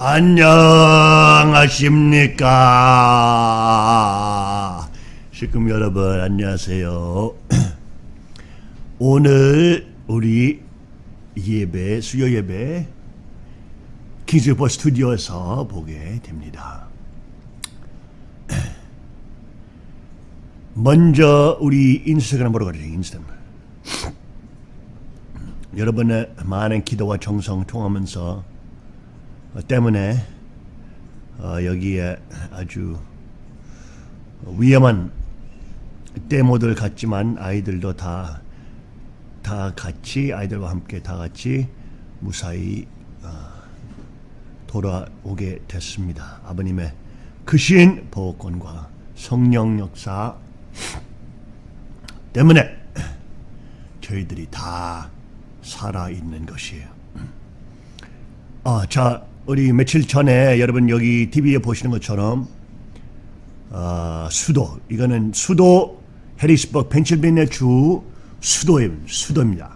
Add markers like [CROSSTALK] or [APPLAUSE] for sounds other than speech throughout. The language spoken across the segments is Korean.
안녕하십니까? 식금 여러분 안녕하세요. [CLEARS THROAT] 오늘 우리 예배 수요 예배 킹스버 스튜디오에서 보게 됩니다. [CLEARS THROAT] 먼저 우리 인스타그램 보러 가죠 인스타그램. [CLEARS THROAT] 여러분의 많은 기도와 정성 통하면서 어, 때문에 어, 여기에 아주 위험한 데모들 같지만 아이들도 다, 다 같이 아이들과 함께 다 같이 무사히 어, 돌아오게 됐습니다. 아버님의 크신 보호권과 성령 역사 때문에 저희들이 다 살아있는 것이에요. 아, 자, 우리 며칠 전에 여러분 여기 TV에 보시는 것처럼 어, 수도 이거는 수도 해리스버그 펜실베니아 주 수도의 수도입니다.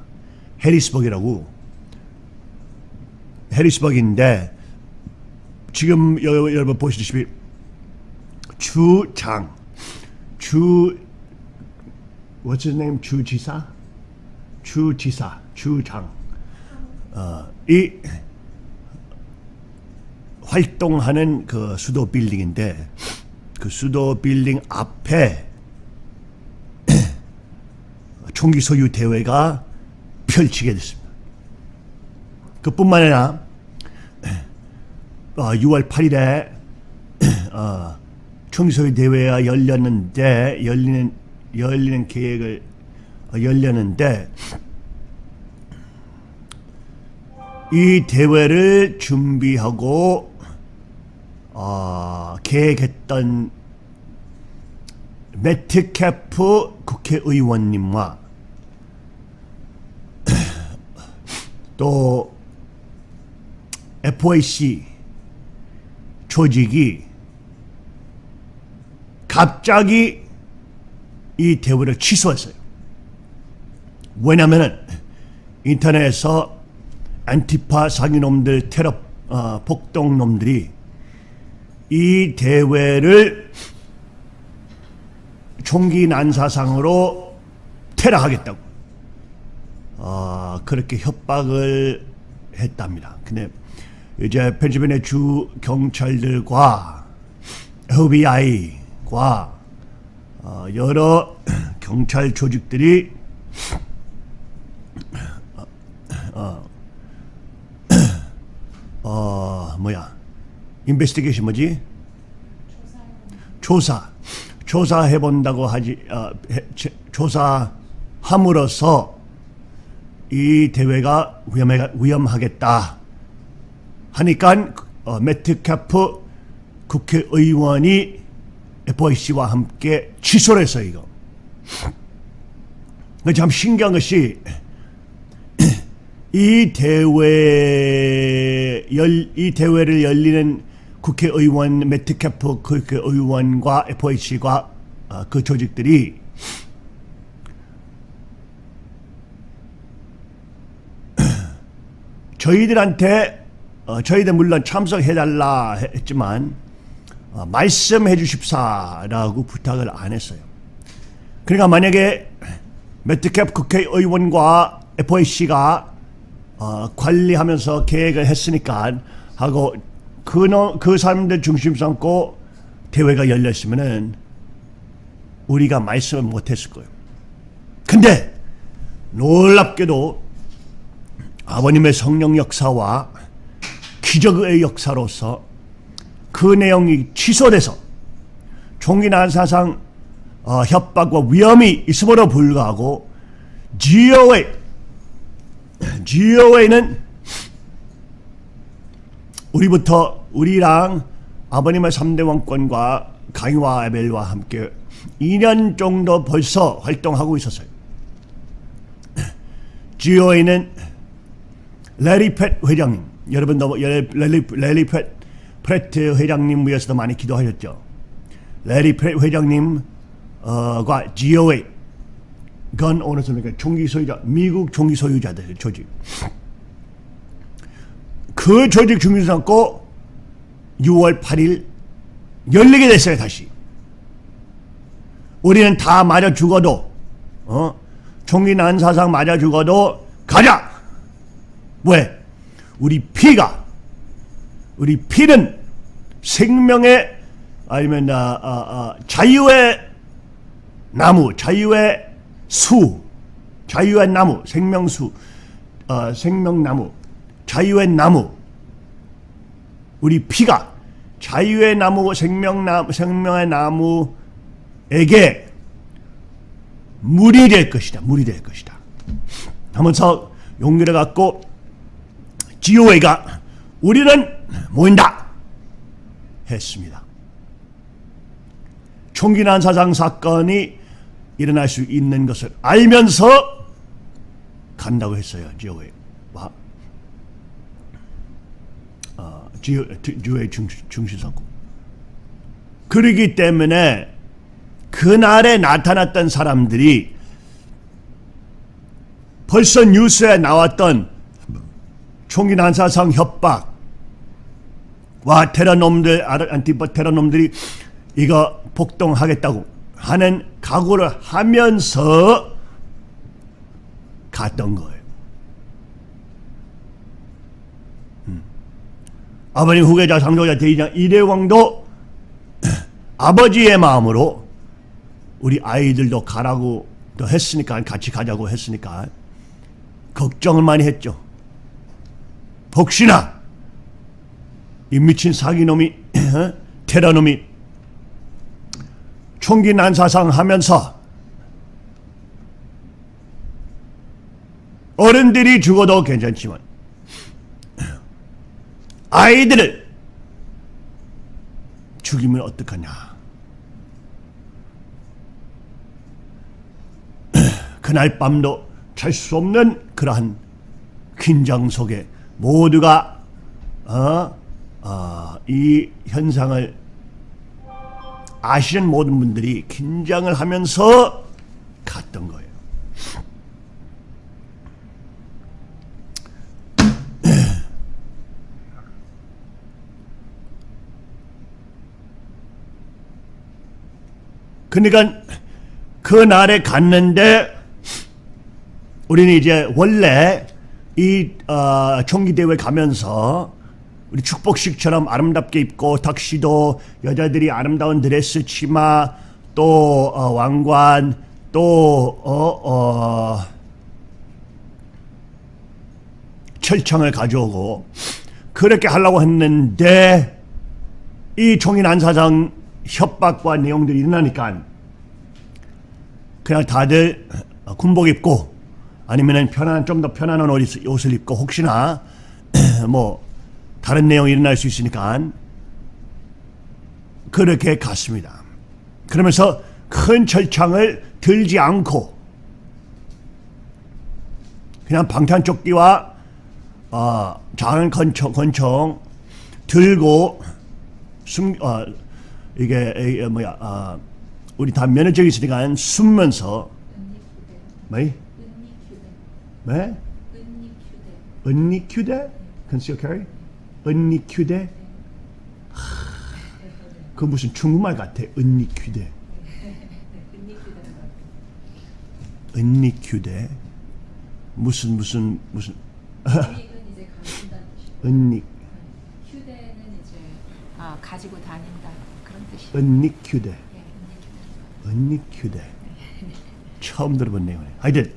해리스버그라고. 해리스버그인데 지금 여, 여러분 보시듯이 주장 주 what's his name? 주지사? 주지사 주장. 어, 이 활동하는 그 수도 빌딩인데 그 수도 빌딩 앞에 [CLEARS THROAT] 총기 소유 대회가 펼치게 됐습니다. 그뿐만 아니라 6월 [CLEARS THROAT] 8일에 어, [CLEARS THROAT] 총기 소유 대회가 열렸는데 열리는 열리는 계획을 어, 열렸는데 이 대회를 준비하고 어, 계획했던 매트캐프 국회의원님과 [CLEARS THROAT] 또 FOC 조직이 갑자기 이 대회를 취소했어요. 왜냐면은 인터넷에서 안티파 사기놈들 테러 어, 폭동놈들이 이 대회를 총기 난사상으로 테러하겠다고 어, 그렇게 협박을 했답니다. 근데 이제 펜실베니아 주 경찰들과 FBI과 어, 여러 경찰 조직들이 어, 어, 뭐야 인베스티게이션 뭐지? 조사. 조사해 본다고 하지 어, 해, 조사함으로써 이 대회가 위험해, 위험하겠다 하니까 어, 매트 캐프 국회의원이 FOC와 함께 취소를 했어요 이거. 참 신기한 것이 [CLEARS THROAT] 이 대회 열, 이 대회를 열리는 국회의원 매트캐프 국회의원과 FOC과 어, 그 조직들이 [CLEARS THROAT] 저희들한테 어, 저희들 물론 참석해달라 했지만 어, 말씀해 주십사라고 부탁을 안 했어요. 그러니까 만약에 매트캡 국회의원과 FOC가 어, 관리하면서 계획을 했으니까 하고 그, 그 사람들 중심 삼고 대회가 열렸으면은 우리가 말씀을 못했을 거예요. 근데 놀랍게도 아버님의 성령 역사와 기적의 역사로서 그 내용이 취소돼서 총기 난 사상 어, 협박과 위험이 있음으로 불구하고 GOA GOA는 우리부터 우리랑 아버님의 3대 왕권과 강희와 에벨과 함께 2년 정도 벌써 활동하고 있었어요. [CLEARS THROAT] GOA는 레리 펫 회장님 여러분 너 레리, 레리 펫 프레트 회장님 위해서도 많이 기도하셨죠. 레리 펫 회장님과 GOA 건 오너스니까 총기 소유자 미국 총기 소유자들 조직 그 조직 중심 삼고 6월 8일 열리게 됐어요 다시. 우리는 다 맞아 죽어도 어? 총기 난사상 맞아 죽어도 가자. 왜? 우리 피가 우리 피는 생명의 아니면 아, 아, 아, 자유의 나무, 자유의 수, 자유의 나무, 생명수, 어, 생명나무, 자유의 나무. 우리 피가 자유의 나무, 생명나무, 생명의 나무에게 물이 될 것이다. 물이 될 것이다. 하면서 용기를 갖고 지오웨가 우리는 모인다 했습니다. 총기 난 사장 사건이 일어날 수 있는 것을 알면서 간다고 했어요. 지오웨 와 지오웨 중시사고 그러기 때문에 그날에 나타났던 사람들이 벌써 뉴스에 나왔던 총기 난사상 협박과 테러놈들 안티파 테러놈들이 이거 폭동하겠다고 하는 각오를 하면서 갔던 거예요. 아버님 후계자 상조자 대의장 이대왕도 아버지의 마음으로 우리 아이들도 가라고 또 했으니까 같이 가자고 했으니까 걱정을 많이 했죠. 혹시나 이 미친 사기놈이 [CLEARS THROAT] 테러놈이 총기 난사상 하면서 어른들이 죽어도 괜찮지만 아이들을 죽이면 어떡하냐 [CLEARS THROAT] 그날 밤도 잘수 없는 그러한 긴장 속에 모두가 어, 어, 이 현상을 아시는 모든 분들이 긴장을 하면서 갔던 거예요. 그러니까 그 날에 갔는데 우리는 이제 원래 이 어, 총기대회 가면서 우리 축복식처럼 아름답게 입고 탁시도 여자들이 아름다운 드레스 치마 또 어, 왕관 또 어, 어, 철창을 가져오고 그렇게 하려고 했는데 이 총인 안 사장 협박과 내용들이 일어나니까 그냥 다들 군복 입고 아니면은 편한 좀 더 편안한 옷, 옷을 입고 혹시나 [CLEARS THROAT] 뭐 다른 내용이 일어날 수 있으니까 그렇게 갔습니다. 그러면서 큰 철창을 들지 않고 그냥 방탄조끼와 어, 작은 권총, 권총 들고 숨, 어, 이게 에, 뭐야 어, 우리 다 면허증이 있으니까 숨면서 뭐? 네? 은닉휴대? Concealed carry? 은닉휴대? 그 무슨 중국말 같아. 은닉휴대. [LAUGHS] 은니큐대. 무슨 무슨 무슨 은닉. 휴대는 이제 아, 가지고 뜻이. 은니큐대. 예, 은니큐대. 처음 들어본 내용이네. 하여튼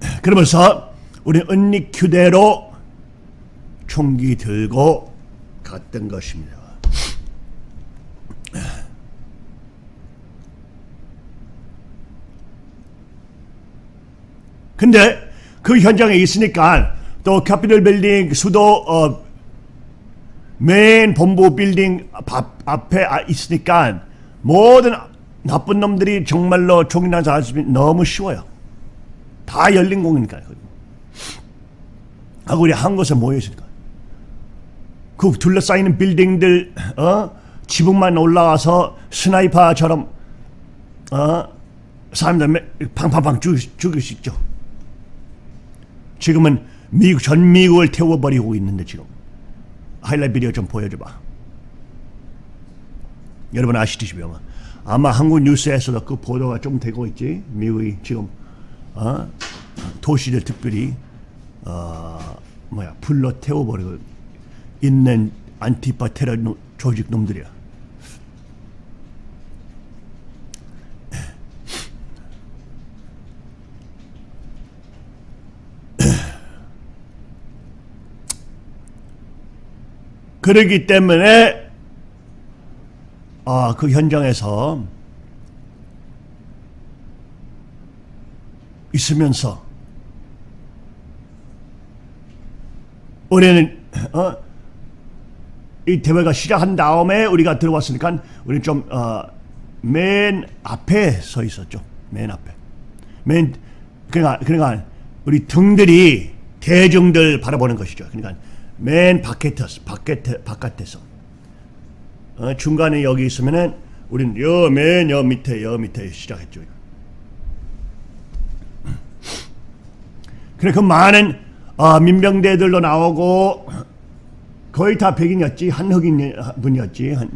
[CLEARS THROAT] 그러면서 우리 은니큐대로 총기 들고 갔던 것입니다. [CLEARS THROAT] 근데 그 현장에 있으니까 또 Capitol building 수도 어, 메인 본부 빌딩 앞, 앞에 아, 있으니까 모든 나쁜 놈들이 정말로 총이나 자수이 너무 쉬워요. 다 열린 공간이니까요. 하고 우리 한 곳에 모여 있으니까. 그 둘러싸이는 빌딩들 어 지붕만 올라와서 스나이퍼처럼 어 사람들 팡팡팡 죽, 죽일 수 있죠. 지금은 미국 전 미국을 태워버리고 있는데 지금 하이라이트 비디오 좀 보여줘봐. 여러분 아시듯이 아마 아마 한국 뉴스에서도 그 보도가 좀 되고 있지. 미국이 지금 어? 도시를 특별히 어, 뭐야 불러 태워버리고 있는 안티파 테러 노- 조직 놈들이야. 그러기 때문에 아, 그 현장에서 있으면서 우리는 어, 이 대회가 시작한 다음에 우리가 들어왔으니까 우리는 좀 어, 맨 앞에 서 있었죠. 맨 앞에. 맨 그러니까 그러니까 우리 등들이 대중들 바라보는 것이죠. 그러니까 맨 바깥에서 바깥에 바깥에서 어, 중간에 여기 있으면은 우리는 여맨 여 밑에 여 밑에 시작했죠. 그래 그 많은 어, 민병대들도 나오고 거의 다 백인이었지 한 흑인 분이었지 한,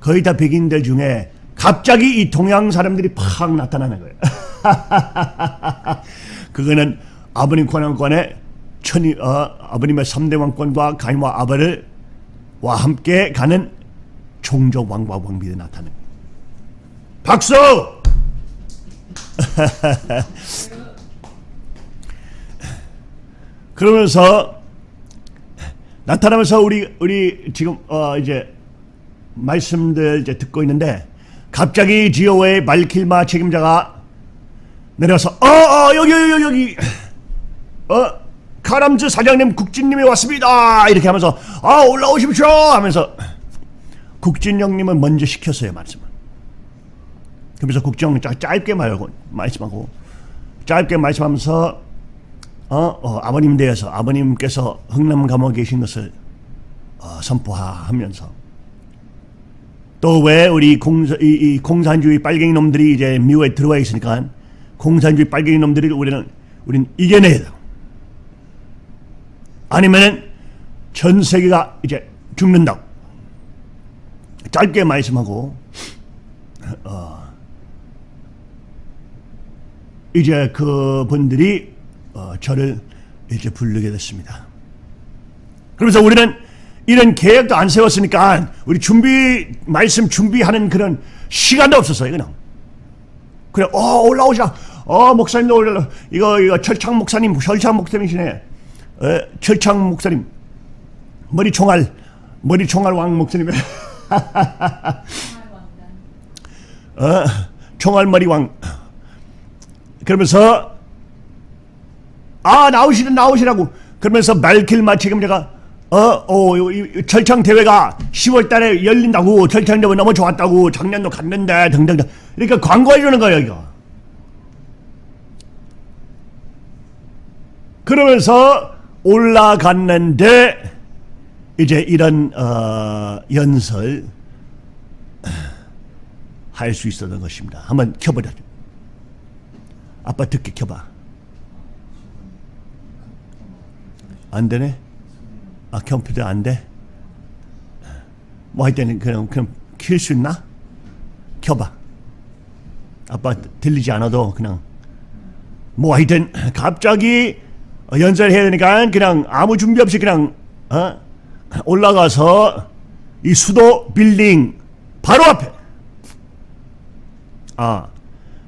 거의 다 백인들 중에 갑자기 이 동양 사람들이 팍 나타나는 거예요. [LAUGHS] 그거는 아버님 권한권의 천이 어, 아버님의 3대 왕권과 가인과 아벨을 와 함께 가는 종족 왕과 나타나는 거예요. 박수! [LAUGHS] 그러면서 나타나면서 우리 우리 지금 어 이제 말씀들 이제 듣고 있는데 갑자기 지오의 말킬마 책임자가 내려서 어어 여기 여기 여기 어 카람즈 사장님 국진님이 왔습니다. 이렇게 하면서 아 올라오십시오! 하면서 국진 형님은 먼저 시켰어요 말씀을. 형님 짧- 짧게 말고 말씀하고 짧게 말씀하면서 어, 어, 아버님 대해서 아버님께서 흥남 감옥에 계신 것을 어, 선포하면서. 또 왜 우리 공사, 이, 이 공산주의 빨갱이 놈들이 이제 미국에 들어와 있으니까 공산주의 빨갱이 놈들이 우리는 우린 이겨내야 돼. 아니면은 전 세계가 이제 죽는다고 짧게 말씀하고 어, 이제 그 분들이 어, 저를 이제 부르게 됐습니다. 그러면서 우리는 이런 계획도 안 세웠으니까 우리 준비 말씀 준비하는 그런 시간도 없었어요. 그냥 그래 어 올라오자 어 목사님도 올라 이거 이거 철창 목사님 철창 목사님이시네 에, 철창 목사님 머리 총알 머리 총알 왕 목사님. [LAUGHS] 어, 총알 머리 왕. 그러면서 아 나오시는 나오시라고. 그러면서 말킬마 책임자가 어 어 철창 대회가 10월 달에 열린다고 철창 대회 너무 좋았다고 작년도 갔는데 등등등. 이렇게 광고해 주는 거예요 이거. 그러면서 올라갔는데 이제 이런 어, 연설 할 수 있었던 것입니다. 한번 켜보자. 아빠 듣게 켜봐. 안 되네? 아 컴퓨터 안 돼? 뭐 하여튼 그냥 그냥 킬 수 있나? 켜봐. 아빠 들리지 않아도 그냥 뭐 하여튼 갑자기 연설 해야 되니까 그냥 아무 준비 없이 그냥 어? 올라가서 이 수도 빌딩 바로 앞에. 아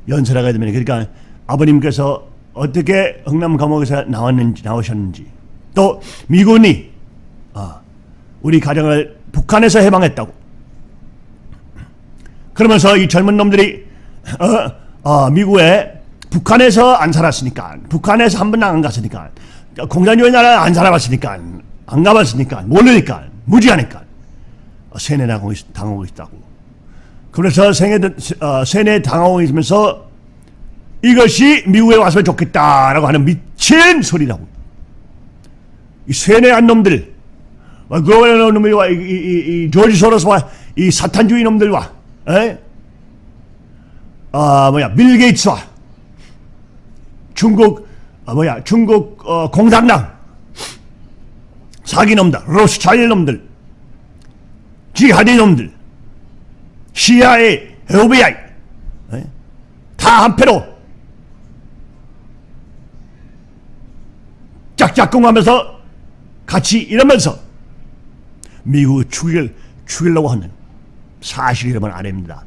연설하게 되면 그러니까 아버님께서 어떻게 흥남 감옥에서 나왔는지 나오셨는지. 또 미군이 아, 우리 가정을 북한에서 해방했다고. 그러면서 이 젊은 놈들이 어, 어, 미국에 북한에서 안 살았으니까 북한에서 한 번도 안 갔으니까 공산주의 나라 안 살아봤으니까 안 가봤으니까 모르니까 무지하니까 어, 세뇌 당하고, 있다고. 그래서 세뇌, 어, 세뇌 당하고 있으면서 이것이 미국에 와서 좋겠다라고 하는 미친 소리라고. 이 세뇌한 놈들 어, 그런 놈들과 이, 이, 이, 이 조지 소로스와 이 사탄주의 놈들과 에? 아 뭐야 빌 게이츠와 중국 아 뭐야 중국 어, 공산당 사기놈들, 로스차일 놈들, 지하디 놈들, CIA, FBI 예? 다 한패로 짝짝꿍하면서 같이 이러면서 미국을 죽일, 죽이려고 하는 사실이라면 아닙니다.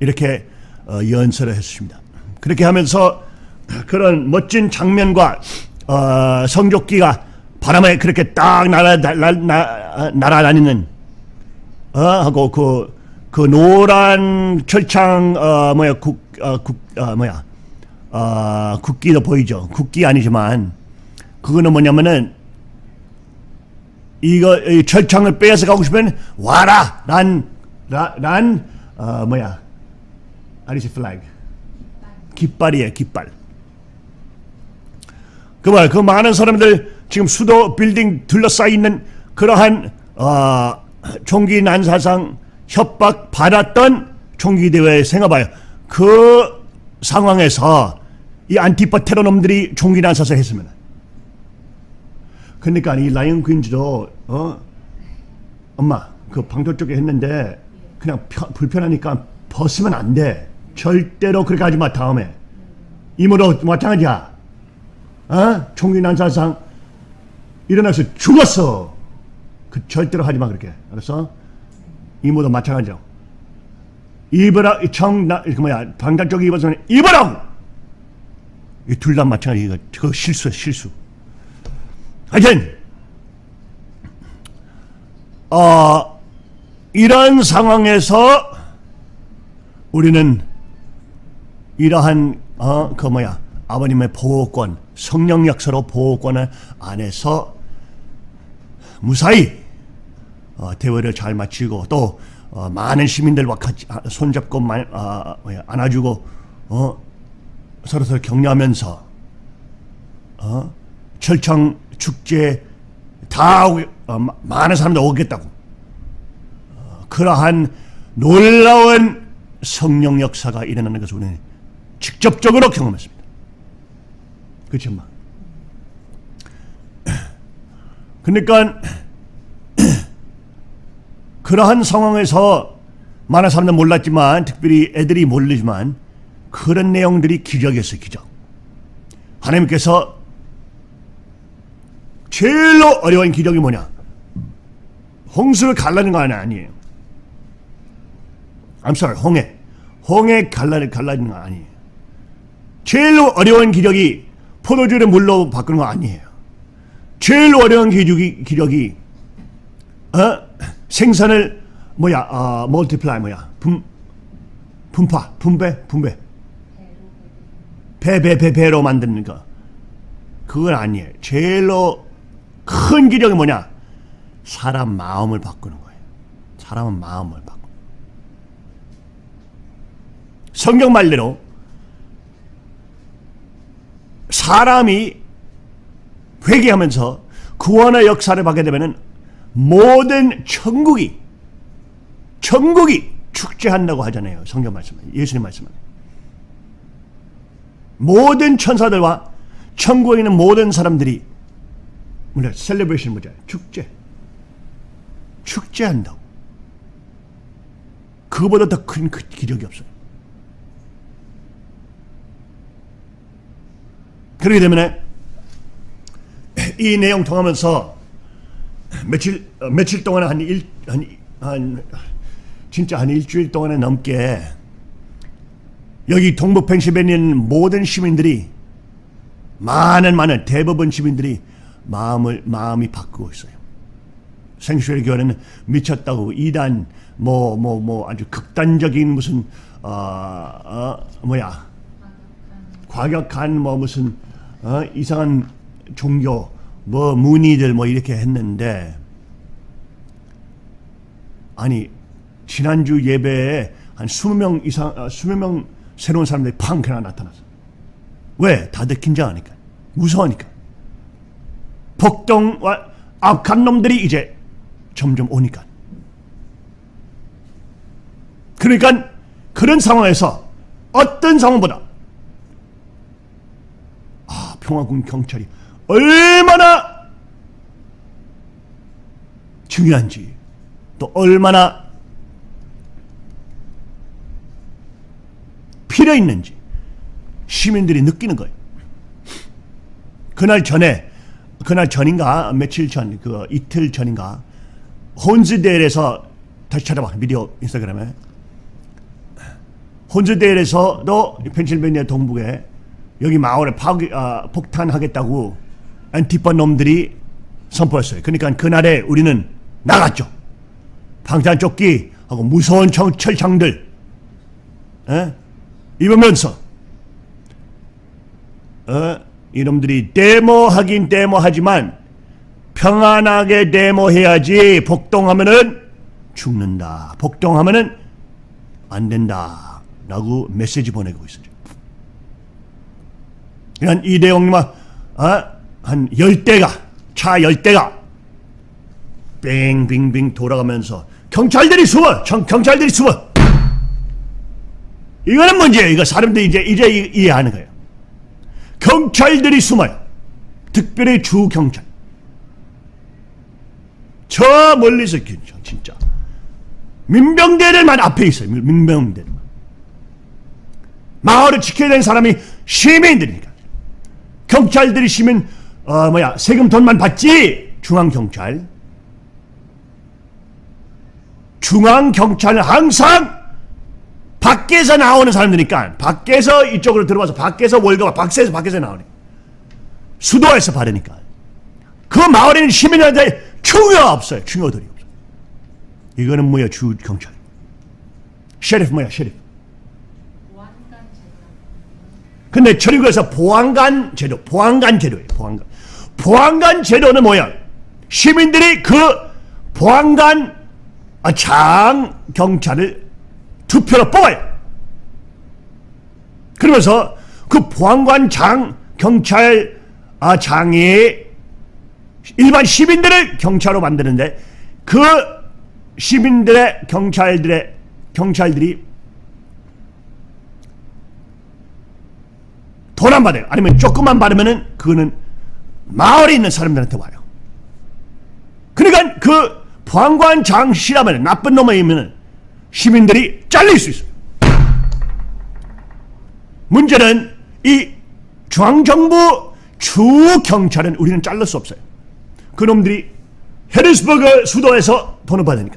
이렇게 어, 연설을 했습니다. 그렇게 하면서 그런 멋진 장면과 어, 성적기가 바람에 그렇게 딱 날아, 날아, 날아, 날아다니는 어, 하고 그, 그 노란 철창 어, 뭐야 국, 어, 국 어, 뭐야 어, 국기도 보이죠. 국기 아니지만 그거는 뭐냐면은 이거 이 철창을 빼앗아 가고 싶으면 와라 란 어, 뭐야 아리스 플래그 깃발이에요 깃발. 그말 그 많은 사람들 지금 수도 빌딩 둘러싸여 있는 그러한 어, 총기 난사상 협박 받았던 총기 대회 생각봐요. 그 상황에서 이 안티파 테러 놈들이 총기 난사상 했으면 그러니까 이 라이언 퀸즈도 어 엄마 그 방도 쪽에 했는데 그냥 펴- 불편하니까 벗으면 안 돼. 절대로 그렇게 하지 마 다음에 이모도 마찬가지야. 어? 총기 난사상 일어나서 죽었어. 그 절대로 하지 마 그렇게 알았어? 이모도 마찬가지라고. 입어라 청나 그 뭐야 방단 쪽에 입어서 입어라고. 이 둘 다 마찬가지 이거 그거 실수야 실수. 하여튼 어, 이런 상황에서 우리는 이러한 어, 그 뭐야 아버님의 보호권 성령 역사로 보호권을 안에서 무사히 어, 대회를 잘 마치고 또 어, 많은 시민들과 같이 아, 손잡고 마, 아, 뭐야, 안아주고 어, 서로 서로 격려하면서 어? 철창 축제 다 오게, 어, 마- 많은 사람들 오겠다고 어, 그러한 놀라운 성령 역사가 일어나는 것을 우리는 직접적으로 경험했습니다. 마. [CLEARS THROAT] 그러니까 [CLEARS THROAT] 그러한 상황에서 많은 사람들 몰랐지만 특별히 애들이 모르지만 그런 내용들이 기적이었어요, 기적. 하나님께서 제일로 어려운 기적이 뭐냐? 홍수를 갈라는 거 아니에요. I'm sorry, 홍해. 홍해 갈라는 갈라지는 거 아니에요. 제일로 어려운 기적이 포도주를 물로 바꾸는 거 아니에요. 제일 어려운 기적이 기적이 어? 생산을 뭐야? 어, multiply 뭐야? 분 분파, 분배, 분배. 배, 배, 배, 배로 만드는 거. 그건 아니에요. 제일로 큰 기적이 뭐냐? 사람 마음을 바꾸는 거예요. 사람은 마음을 바꾸. 성경 말대로 사람이 회개하면서 구원의 역사를 받게 되면은 모든 천국이 천국이 축제한다고 하잖아요. 성경 말씀은 예수님 말씀은 모든 천사들과 천국에 있는 모든 사람들이 뭐냐 셀레브레이션 뭐죠? 축제 축제한다고 그거보다 더 큰 기적이 없어요. 그렇기 때문에 이 내용 통하면서 며칠 어, 며칠 동안 한일한 진짜 한 일주일 동안에 넘게 여기 동부 펜실베니아 모든 시민들이 많은 많은 대부분 시민들이 마음을 마음이 바꾸고 있어요. 생수의 교회는 미쳤다고 이단 뭐 뭐 뭐 아주 극단적인 무슨 어, 어 뭐야 과격한 뭐 무슨 어, 이상한 종교 뭐 문의들 뭐 이렇게 했는데 아니 지난주 예배에 한 20명 이상 어, 20명 새로운 사람들이 팡 그냥 나타났어. 왜? 다들 긴장하니까. 무서우니까. 복동과 악한 놈들이 이제 점점 오니까. 그러니까 그런 상황에서 어떤 상황보다 아 평화군 경찰이 얼마나 중요한지 또 얼마나 필요 있는지 시민들이 느끼는 거예요. 그날 전에 그날 전인가 며칠 전 그 이틀 전인가 혼즈데일에서 다시 찾아봐 미디어 인스타그램에 혼즈데일에서도 펜실베니아 동북에 여기 마을에 파괴, 아, 폭탄하겠다고 안티파 놈들이 선포했어요. 그러니까 그날에 우리는 나갔죠. 방탄조끼하고 무서운 청, 철창들 에? 입으면서 어? 이놈들이 데모하긴 데모하지만 평안하게 데모해야지 복동하면은 죽는다. 복동하면은 안 된다. 라고 메시지 보내고 있어요. 그러니까 이 내용만 어? 한 열대가 차 열대가 빙빙빙 돌아가면서 경찰들이 숨어 경, 경찰들이 숨어. 이거는 문제예요. 이거 사람들이 이제 이제 이- 이해하는 거예요. 경찰들이 숨어요. 특별히 주 경찰. 저 멀리서 진짜, 진짜. 민병대들만 앞에 있어요. 민- 민병대들만. 마을을 지켜야 되는 사람이 시민들이니까 경찰들이 시민 어 뭐야 세금 돈만 받지? 중앙 경찰. 중앙 경찰은 항상 밖에서 나오는 사람들이니까 밖에서 이쪽으로 들어와서 밖에서 월급 밖에서 밖에서 나오니 수도에서 받으니까. 그 마을에는 시민한테 충효가 없어요. 충효들이 없어요. 이거는 뭐야 주 경찰. 셰리프 뭐야 셰리프 보안관 제도. 근데 철학에서 보안관 제도, 보안관 제도예요. 보안관. 보안관 제도는 뭐야? 시민들이 그 보안관 아, 장 경찰을 투표로 뽑아요. 그러면서 그 보안관 장 경찰 아, 장이 일반 시민들을 경찰로 만드는데 그 시민들의 경찰들의 경찰들이 돈 안 받아요. 아니면 조금만 받으면은 그거는 마을에 있는 사람들한테 와요. 그러니까 그 보안관장 씨라면 나쁜 놈이면 시민들이 잘릴 수 있어요. 문제는 이 중앙정부 주 경찰은 우리는 잘릴 수 없어요. 그 놈들이 헤르스버그 수도에서 돈을 받으니까.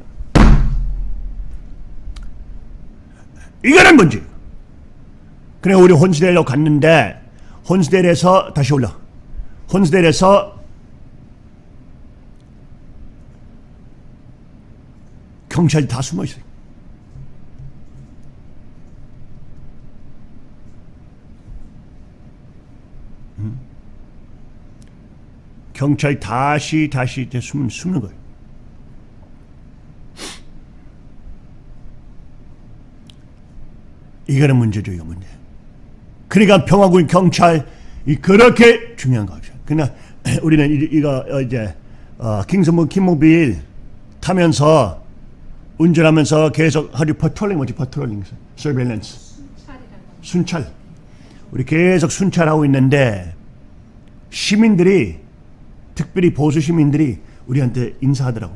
이거는 문제. 그래 우리 혼스델로 갔는데 혼스델에서 다시 올라. 혼스델에서 경찰이 다 숨어 있어요. 음? 경찰 다시 다시 숨 숨는 거예요. 이거는 문제죠, 이거 문제. 그러니까 평화군 경찰 이 그렇게 중요한 거죠. 그러나 [CLEARS THROAT] 우리는 이- 이거 어, 이제 어, 킹스문 킹모빌 타면서 운전하면서 계속 하루 patrolling 뭐지? Patrolling surveillance. 순찰. 우리 계속 순찰하고 있는데 시민들이 특별히 보수 시민들이 우리한테 인사하더라고.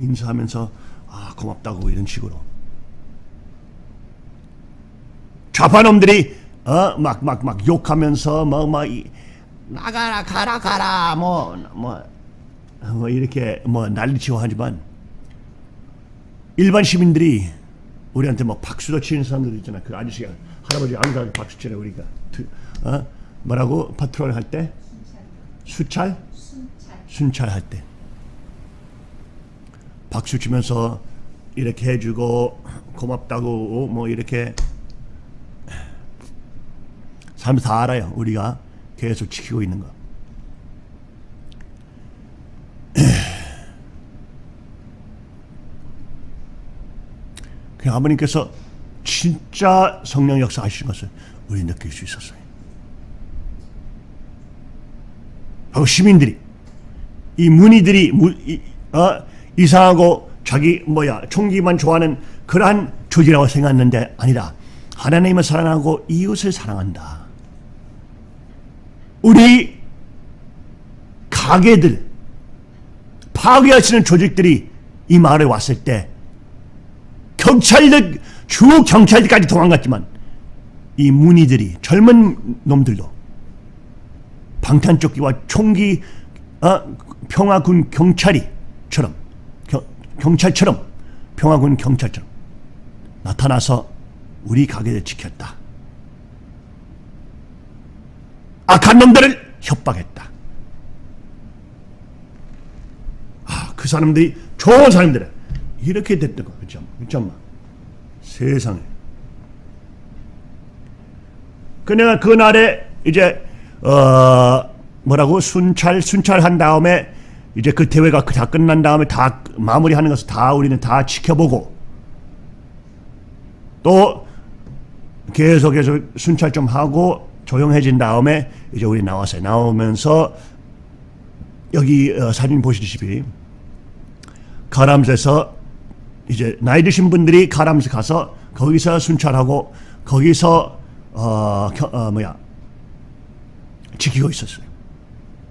인사하면서 아 고맙다고 이런 식으로. 좌파놈들이 어 막 막 막 욕하면서 뭐막 나가라 가라 가라 뭐 뭐 뭐 이렇게 뭐 난리치고 하지만 일반 시민들이 우리한테 뭐 박수도 치는 사람들 있잖아. 그 아저씨가 할아버지 안가게 박수 치네 우리가. 드- 어? 뭐라고 파트롤 할 때? 수찰? 순찰. 순찰 할 때. 박수 치면서 이렇게 해주고 고맙다고 뭐 이렇게 사람들 다 알아요. 우리가 계속 지키고 있는 거. [CLEARS THROAT] 그 아버님께서 진짜 성령 역사 하시는 것을 우리 느낄 수 있었어요. 하고 시민들이 이 문의들이 무, 이, 어, 이상하고 자기 뭐야 총기만 좋아하는 그러한 조직이라고 생각했는데 아니다. 하나님을 사랑하고 이웃을 사랑한다. 우리 가게들, 파괴하시는 조직들이 이 마을에 왔을 때 경찰들, 주 경찰들까지 도망갔지만 이 문의들이 젊은 놈들도 방탄조끼와 총기 아, 평화군 경찰이처럼 겨- 경찰처럼 평화군 경찰처럼 나타나서 우리 가게를 지켰다. 악한 놈들을 협박했다. 아, 그 사람들이 좋은 사람들은 이렇게 됐던 거 그죠? 잠깐만 세상에. 그냥 그날에 이제 어 뭐라고 순찰 순찰한 다음에 이제 그 대회가 다 끝난 다음에 다 마무리하는 것을 다 우리는 다 지켜보고 또 계속해서 순찰 좀 하고 조용해진 다음에 이제 우리 나왔어요. 나오면서 여기 어, 사진 보시다시피 가람스에서 이제 나이 드신 분들이 가람스 가서 거기서 순찰하고 거기서 어, 겨- 어 뭐야 지키고 있었어요.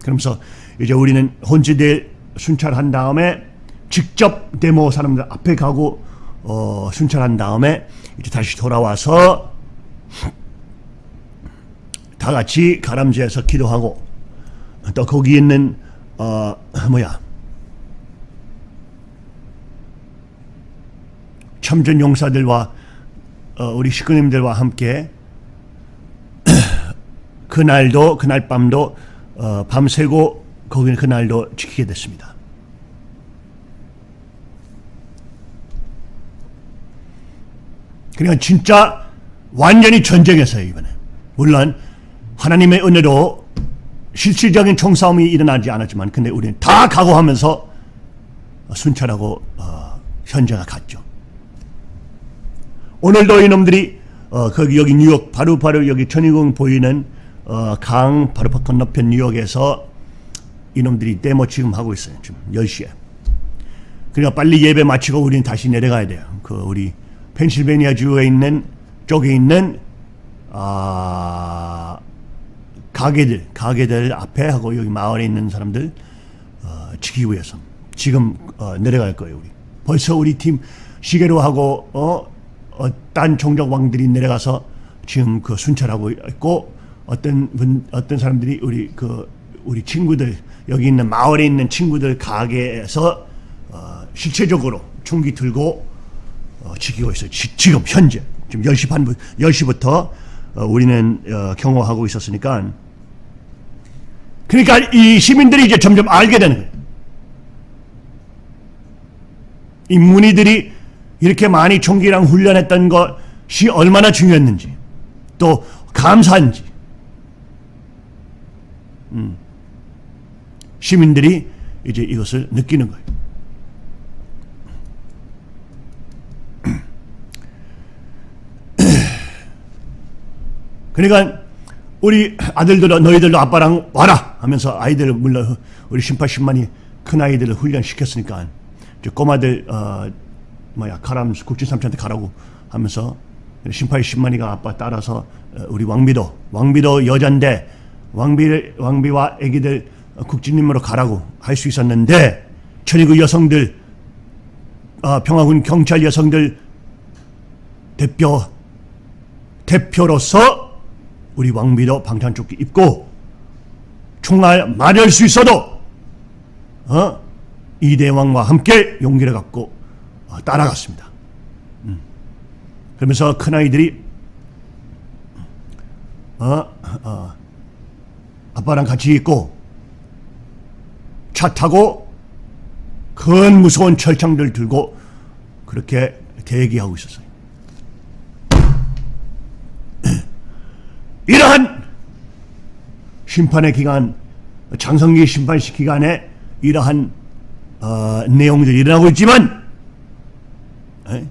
그러면서 이제 우리는 혼지대 순찰한 다음에 직접 데모 사람들 앞에 가고 어, 순찰한 다음에 이제 다시 돌아와서 다 같이 가람지에서 기도하고 또 거기 있는 어 뭐야 참전 용사들과 어, 우리 식구님들과 함께 [CLEARS THROAT] 그날도 그날 밤도 어, 밤새고 거기는 그날도 지키게 됐습니다. 그러니까 진짜 완전히 전쟁에서요 이번에 물론 하나님의 은혜로 실질적인 총싸움이 일어나지 않았지만 근데 우리는 다 각오하면서 순찰하고 어, 현장에 갔죠. 오늘도 이놈들이 어, 거기 여기 뉴욕 바로 바로 여기 천의궁 보이는 어, 강 바로 건너편 뉴욕에서 이놈들이 데모 지금 하고 있어요. 지금 10시에. 그러니까 빨리 예배 마치고 우리는 다시 내려가야 돼요. 그 우리 펜실베니아 주에 있는 쪽에 있는 아 가게들 가게들 앞에 하고 여기 마을에 있는 사람들 어, 지키기 위해서 지금 어, 내려갈 거예요 우리 벌써 우리 팀 시계로 하고 어, 어, 딴 종족 왕들이 내려가서 지금 그 순찰하고 있고 어떤 분 어떤 사람들이 우리 그 우리 친구들 여기 있는 마을에 있는 친구들 가게에서 어, 실체적으로 총기 들고 어, 지키고 있어요. 지, 금 현재 지금 10시 반 10시부터 어, 우리는 어, 경호하고 있었으니까 그러니까 이 시민들이 이제 점점 알게 되는 거예요. 이 문의들이 이렇게 많이 총기랑 훈련했던 것이 얼마나 중요했는지 또 감사한지 음. 시민들이 이제 이것을 느끼는 거예요. 그러니까 우리 아들들도 너희들도 아빠랑 와라 하면서 아이들을 물론 우리 신파 10만이 큰 아이들을 훈련시켰으니까 이제 꼬마들 어 뭐야 가람 국진 삼촌한테 가라고 하면서 신파의 10만이가 아빠 따라서 어, 우리 왕비도 왕비도 여잔데 왕비 왕비와 아기들 국진님으로 가라고 할 수 있었는데 천의구 여성들 아, 평화군 경찰 여성들 대표 대표로서 우리 왕비도 방탄조끼 입고 총알 맞을 수 있어도 어? 이대왕과 함께 용기를 갖고 어, 따라갔습니다. 음. 그러면서 큰 아이들이 어, 어, 아빠랑 같이 있고 차 타고 큰 무서운 철창들 들고 그렇게 대기하고 있었어요. 이러한 심판의 기간, 장성기 심판식 기간에 이러한 어, 내용들이 일어나고 있지만 에?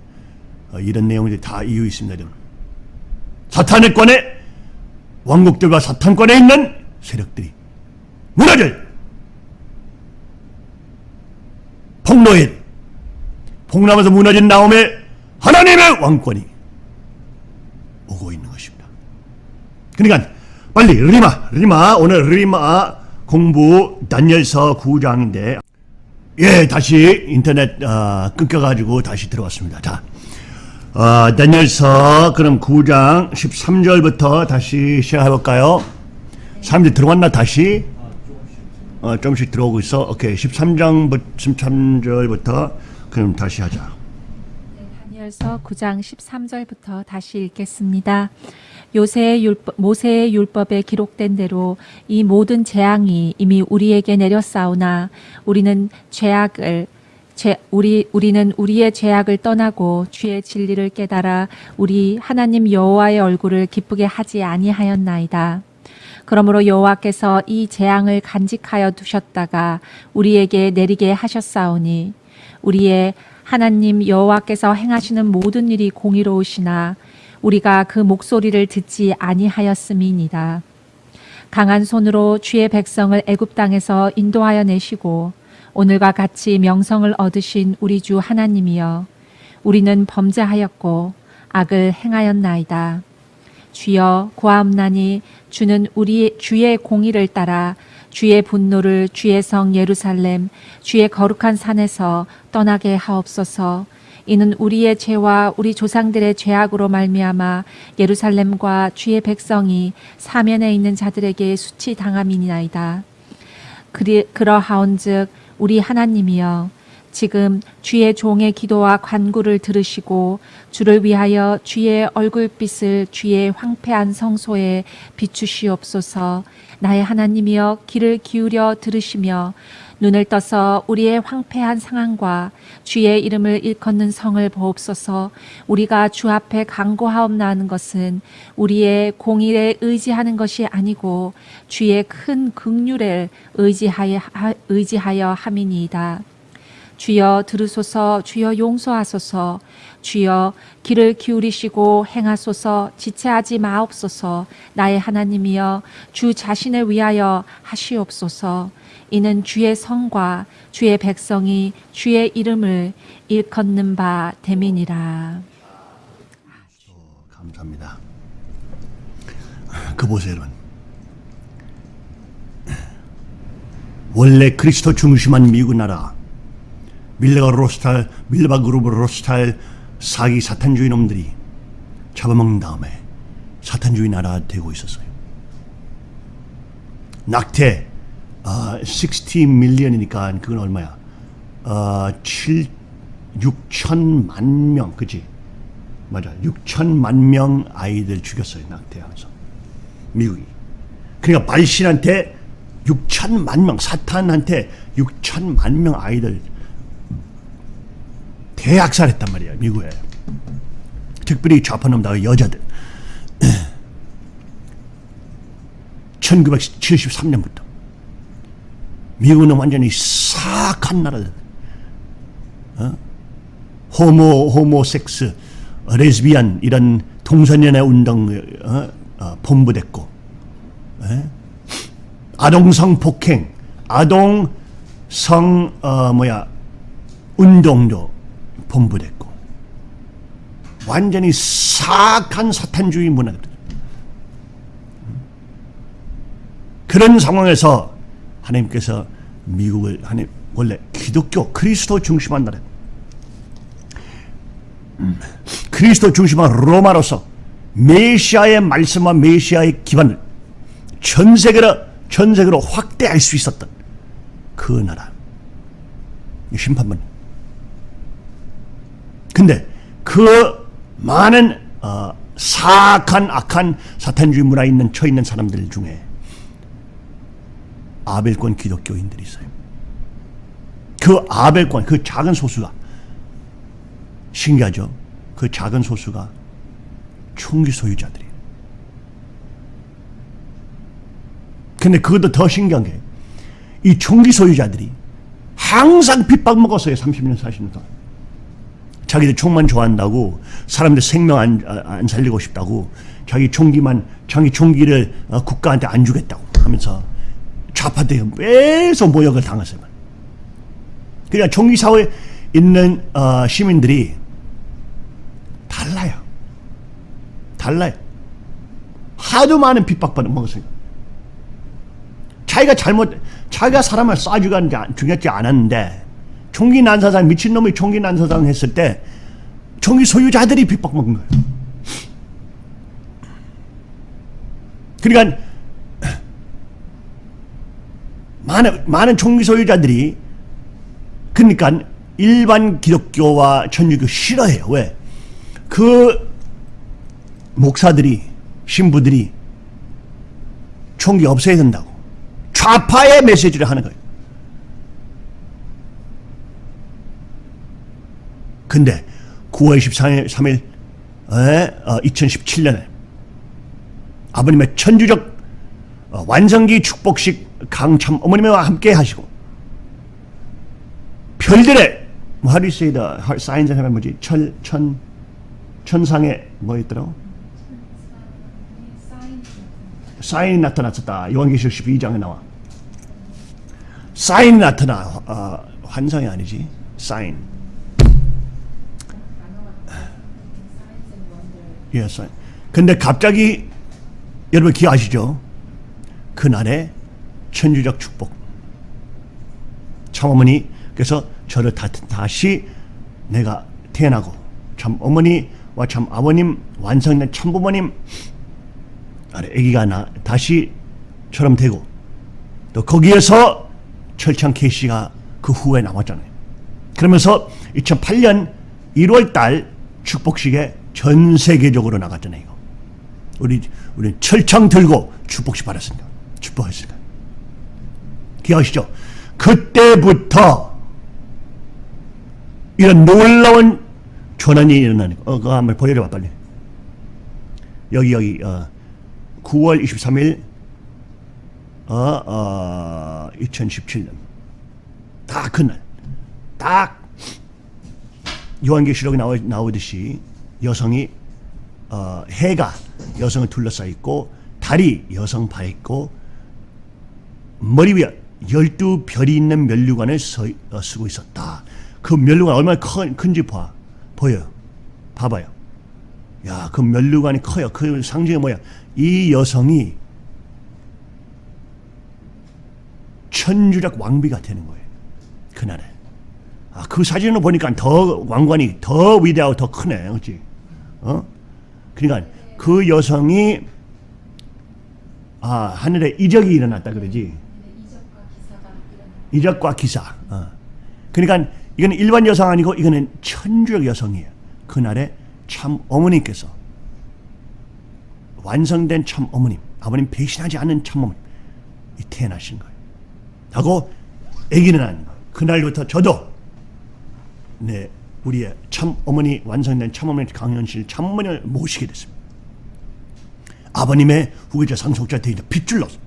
어, 이런 내용들이 다 이유 있습니다. 여러분. 사탄의 권에 왕국들과 사탄권에 있는 세력들이 무너질 폭로일 폭로하면서 무너진 다음에 하나님의 왕권이 오고 있는. 그러니까 빨리 리마 리마 오늘 리마 공부 다니엘서 9장인데 예 다시 인터넷 어, 끊겨가지고 다시 들어왔습니다. 자 어, 다니엘서 그럼 9장 13절부터 다시 시작해볼까요? 사람들이 들어왔나 다시? 어, 조금씩 들어오고 있어. 오케이 13장 13절부터 그럼 다시 하자. 다니엘서 9장 13절부터 다시 읽겠습니다. 요새의 율법, 모세의 율법에 기록된 대로 이 모든 재앙이 이미 우리에게 내렸사오나 우리는 죄악을 죄, 우리 우리는 우리의 죄악을 떠나고 주의 진리를 깨달아 우리 하나님 여호와의 얼굴을 기쁘게 하지 아니하였나이다. 그러므로 여호와께서 이 재앙을 간직하여 두셨다가 우리에게 내리게 하셨사오니 우리의 하나님 여호와께서 행하시는 모든 일이 공의로우시나 우리가 그 목소리를 듣지 아니하였음이니이다. 강한 손으로 주의 백성을 애굽 땅에서 인도하여 내시고 오늘과 같이 명성을 얻으신 우리 주 하나님이여 우리는 범죄하였고 악을 행하였나이다. 주여 구하옵나니 주는 우리 주의 공의를 따라 주의 분노를 주의 성 예루살렘 주의 거룩한 산에서 떠나게 하옵소서. 이는 우리의 죄와 우리 조상들의 죄악으로 말미암아 예루살렘과 주의 백성이 사면에 있는 자들에게 수치 당함이니이다. 그리 그러하온즉 우리 하나님이여 지금 주의 종의 기도와 간구를 들으시고 주를 위하여 주의 얼굴빛을 주의 황폐한 성소에 비추시옵소서 나의 하나님이여 귀를 기울여 들으시며 눈을 떠서 우리의 황폐한 상황과 주의 이름을 일컫는 성을 보옵소서 우리가 주 앞에 강고하옵나는 것은 우리의 공의에 의지하는 것이 아니고 주의 큰 극률에 의지하여, 의지하여 함이니이다. 주여 들으소서 주여 용서하소서 주여 귀를 기울이시고 행하소서 지체하지 마옵소서 나의 하나님이여 주 자신을 위하여 하시옵소서 이는 주의 성과 주의 백성이 주의 이름을 일컫는 바 됨이니라 감사합니다. 그 보세요, 여러분. 원래 그리스도 중심한 미국 나라 밀레가 로스탈, 밀레바 그룹 로스탈 사기 사탄주의 놈들이 잡아먹는 다음에 사탄주의 나라 되고 있었어요. 낙태 어, 60 밀리언이니까 그건 얼마야? 어, 7 6천만 명, 그지? 맞아. 6천만 명 아이들 죽였어요. 낙태하면서. 미국이. 그러니까 발신한테 6천만 명, 사탄한테 6천만 명 아이들 대학살했단 말이야. 미국에. 특별히 좌파놈 다 여자들. [CLEARS THROAT] 1973년부터 미국은 완전히 사악한 나라들. 어? 호모, 호모섹스, 레즈비안 이런 동성연애 운동 어? 어, 본부됐고 에? 아동성 폭행, 아동성 어, 뭐야 운동도 본부됐고 완전히 사악한 사탄주의 문화들. 그런 상황에서 하나님께서 미국을 하나님 원래 기독교 그리스도 중심한 나라. 음, 그리스도 중심한 로마로서 메시아의 말씀과 메시아의 기반을 전 세계로 전 세계로 확대할 수 있었던 그 나라. 심판문 근데 그 많은 어, 사악한 악한 사탄주의 문화에 있는 처 있는 사람들 중에 아벨권 기독교인들이 있어요. 그 아벨권 그 작은 소수가 신기하죠. 그 작은 소수가 총기 소유자들이에요. 근데 그것도 더 신기한 게 이 총기 소유자들이 항상 핍박 먹었어요. 30년, 40년 동안. 자기들 총만 좋아한다고 사람들 생명 안, 안 살리고 싶다고 자기 총기만 자기 총기를 어, 국가한테 안 주겠다고 하면서 좌파들이 매서 모욕을 당했어요. 그러니까 총기 사회에 있는 어, 시민들이 달라요. 달라요. 하도 많은 핍박받는 먹었어요. 자기가 잘못 자기가 사람을 쏴주가 자- 중요하지 않았는데 총기 난사상 미친놈이 총기 난사상 했을 때 총기 소유자들이 핍박먹는 거예요. 그러니까 많은 많은 총기 소유자들이 그러니까 일반 기독교와 천주교 싫어해요. 왜? 그 목사들이 신부들이 총기 없애야 된다고 좌파의 메시지를 하는 거예요. 근데 9월 23일 3일 어, 2017년에 아버님의 천주적 어, 완성기 축복식 강참 어머님과 함께 하시고 별들의 뭐 how do you say the signs 하면 뭐지? 철, 천 천상에 뭐 있더라고 사인이 나타났었다. 요한계시록 12장에 나와. 사인이 나타나 어, 환상이 아니지? 사인 예, 사인 근데 갑자기 여러분 기억하시죠? 그날의 천주적 축복. 참 어머니 그래서 저를 다, 다시 내가 태어나고 참 어머니와 참 아버님 완성된 참 부모님 아래 아기가 나 다시 처럼 되고 또 거기에서 철창 케이씨가 그 후에 나왔잖아요. 그러면서 2008년 1월 달 축복식에 전 세계적으로 나갔잖아요. 이거. 우리 우리 철창 들고 축복식 받았습니다. 축복했습니다. 기억하시죠? 그때부터 이런 놀라운 전환이 일어나는 거. 어, 그거 한번 보여줘봐 빨리. 여기 여기 어, 9월 23일 어, 어, 2017년 딱 그날 딱 요한계시록에 나오, 나오듯이 여성이 어, 해가 여성을 둘러싸 있고 달이 여성 바 있고 머리 위에 열두 별이 있는 면류관을 서, 어, 쓰고 있었다. 그 면류관 얼마나 큰, 큰지 봐 보여요. 봐봐요. 야, 그 면류관이 커요. 그 상징이 뭐야? 이 여성이 천주적 왕비가 되는 거예요. 그날에. 아, 그 사진을 보니까 더 왕관이 더 위대하고 더 크네. 그렇지? 어? 그러니까 그 여성이 아, 하늘에 이적이 일어났다 그러지. 이적과 기사. 어. 그러니까 이거는 일반 여성 아니고 이거는 천주적 여성이에요. 그날에 참 어머니께서 완성된 참 어머님, 아버님 배신하지 않는 참 어머님 이 태어나신 거예요. 하고 아기는 난 거예요. 그날부터 저도 네 우리의 참 어머니 완성된 참 어머니 강현실 참 어머니를 모시게 됐습니다. 아버님의 후계자 상속자 되기자 빗줄로서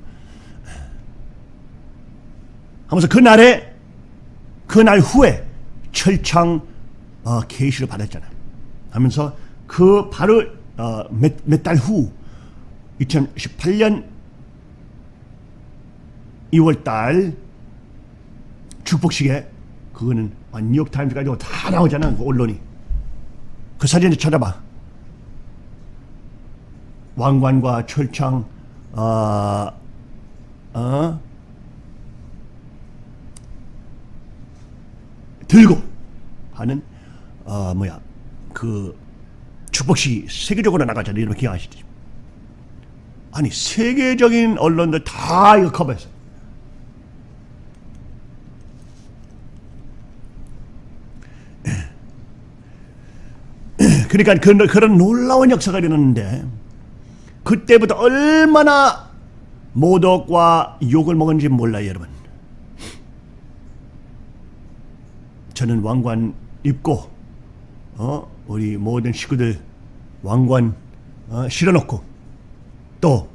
하면서 그날에 그날 후에 철창 어, 계시를 받았잖아요. 하면서 그 바로 어, 몇달 후 2018년 2월 달 축복식에 그거는 아, 뉴욕 타임즈까지 다 나오잖아 그 언론이 그 사진을 찾아봐 왕관과 철창 어, 어, 들고 하는 어 뭐야 그 축복식이 세계적으로 나가잖아요. 여러분 기억하시죠? 아니 세계적인 언론들 다 이거 커버했어. 그러니까 그, 그런 놀라운 역사가 일어났는데 그때부터 얼마나 모독과 욕을 먹은지 몰라요, 여러분. 저는 왕관 입고 어 우리 모든 식구들 왕관 어, 실어놓고 또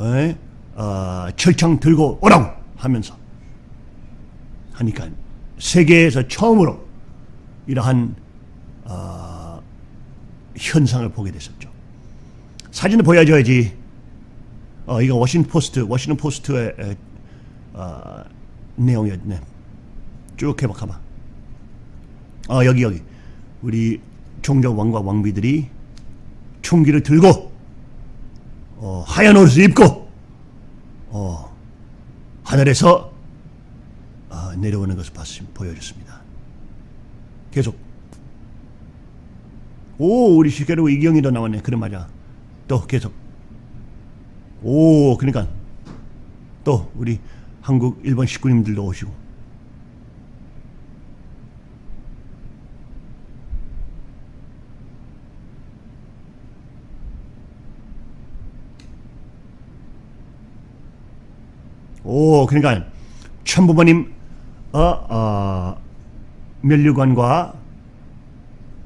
에? 어, 철창 들고 오라고 하면서 하니까 세계에서 처음으로 이러한 어, 현상을 보게 됐었죠. 사진을 보여줘야지. 어, 이거 워싱턴 포스트, 워싱턴 포스트의 에, 어, 내용이었네. 쭉 해봐, 가봐. 어 여기 여기 우리 종족 왕과 왕비들이 총기를 들고 어, 하얀 옷을 입고 어, 하늘에서 어, 내려오는 것을 봤습니다. 보여줬습니다. 계속 오 우리 실제로 이경이도 나왔네. 그래 맞아. 또 계속 오 그러니까 또 우리 한국 일본 식구님들도 오시고 오 그러니까 천부모님 어, 어 면류관과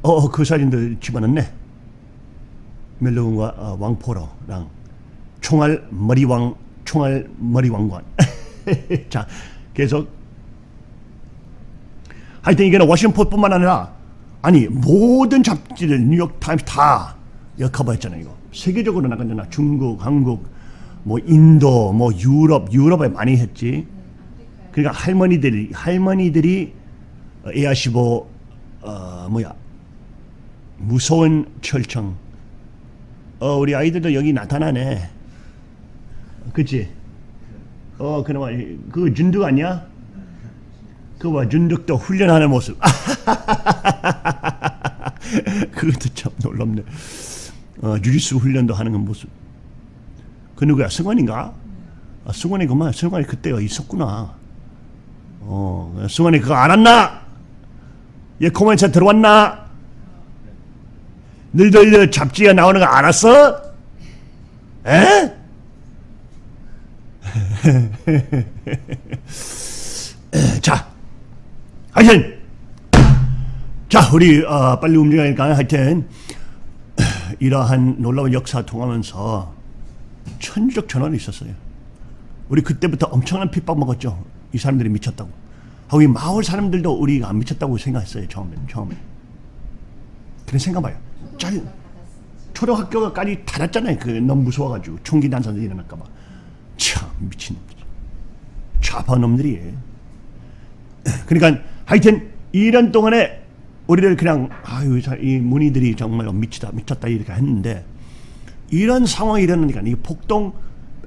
어그 사진들 집어넣네. 면류관과 어, 왕포로랑 총알 머리왕 총알 머리왕관. [LAUGHS] 자 계속. 하여튼 이게는 워싱턴 포스트뿐만 아니라 아니 모든 잡지들 뉴욕 타임스 다 커버했잖아요 이거. 세계적으로 나갔잖아. 중국 한국 뭐 인도 뭐 유럽 유럽에 많이 했지. 그러니까 할머니들이 할머니들이 에아시보 어 뭐야 무서운 철청. 어 우리 아이들도 여기 나타나네. 그치? 어 그나마 이- 그 준득 아니야? 그봐 준득도 훈련하는 모습. [LAUGHS] 그것도 참 놀랍네. 어 주짓수 훈련도 하는 모습. 그 누구야? 승관인가? 아, 승관이 그만 승관이 그때가 있었구나. 어, 승환이 그거 알았나? 얘 코멘트 들어왔나? 너희들 잡지에 나오는 거 알았어? 에? [LAUGHS] 자, 하여튼, 자, 우리 어, 빨리 움직이니까 하여튼 이러한 놀라운 역사 통하면서 천주적 전환이 있었어요. 우리 그때부터 엄청난 핍박 먹었죠. 이 사람들이 미쳤다고. 하고 이 마을 사람들도 우리가 안 미쳤다고 생각했어요. 처음에 처음에. 그런 생각봐요. 짤 초등학교까지 닫았잖아요. 그 너무 무서워가지고 총기 난사도 일어날까봐. 참 미친 놈들. 좌파 놈들이. 그러니까 하여튼 2년 동안에 우리를 그냥 아유 자- 이 문의들이 정말 미치다 미쳤다 이렇게 했는데 이런 상황이 일어나니까 이 폭동